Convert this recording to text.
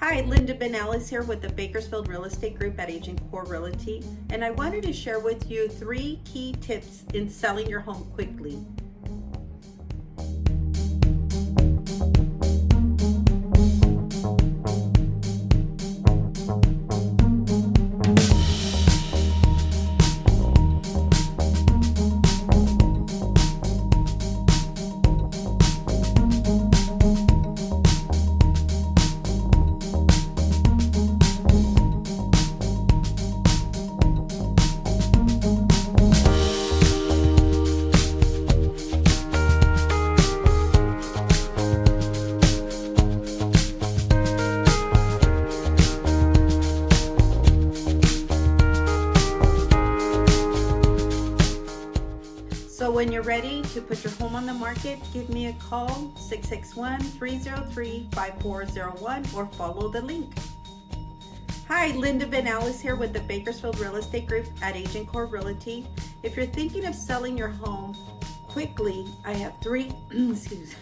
Hi, Linda Benellis here with the Bakersfield Real Estate Group at Agent Core Realty, and I wanted to share with you three key tips in selling your home quickly. So when you're ready to put your home on the market, give me a call 661-303-5401 or follow the link. Hi, Linda Benellis here with the Bakersfield Real Estate Group at Agent Core Realty. If you're thinking of selling your home quickly, I have three, excuse